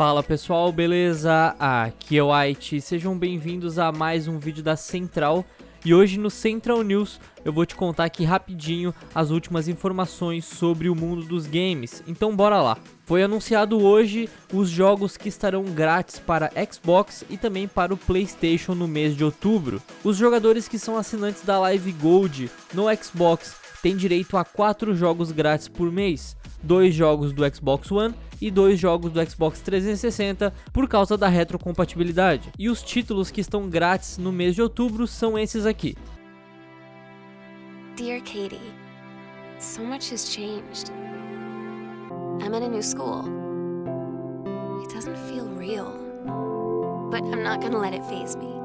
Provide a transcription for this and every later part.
Fala pessoal, beleza? Aqui é o White, sejam bem-vindos a mais um vídeo da Central e hoje no Central News eu vou te contar aqui rapidinho as últimas informações sobre o mundo dos games, então bora lá. Foi anunciado hoje os jogos que estarão grátis para Xbox e também para o Playstation no mês de outubro. Os jogadores que são assinantes da Live Gold no Xbox têm direito a 4 jogos grátis por mês, dois jogos do Xbox One e dois jogos do Xbox 360 por causa da retrocompatibilidade. E os títulos que estão grátis no mês de outubro são esses aqui. Dear Katie, so much has changed. I'm in a new school. It doesn't feel real. But I'm not gonna let it phase me.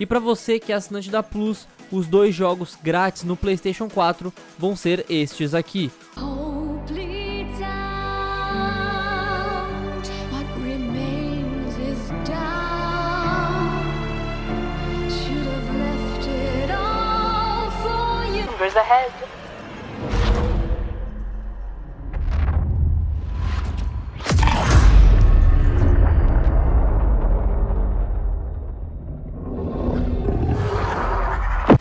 E para você que é assinante da Plus, os dois jogos grátis no PlayStation 4 vão ser estes aqui. Hope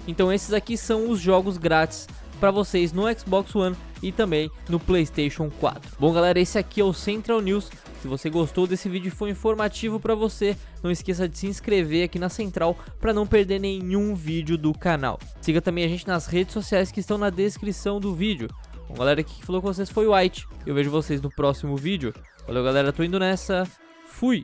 Então esses aqui são os jogos grátis para vocês no Xbox One e também no PlayStation 4. Bom galera, esse aqui é o Central News. Se você gostou desse vídeo e foi informativo para você, não esqueça de se inscrever aqui na Central para não perder nenhum vídeo do canal. Siga também a gente nas redes sociais que estão na descrição do vídeo. Bom galera, aqui que falou com vocês foi o White. Eu vejo vocês no próximo vídeo. Valeu galera, tô indo nessa. Fui!